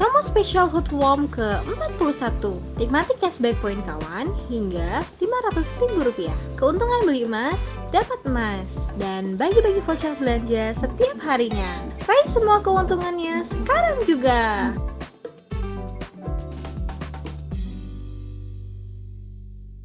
Promo spesial Hot Warm ke-41. Nikmati cashback poin kawan hingga Rp500.000 Keuntungan beli emas, dapat emas. Dan bagi-bagi voucher belanja setiap harinya. Raih semua keuntungannya sekarang juga.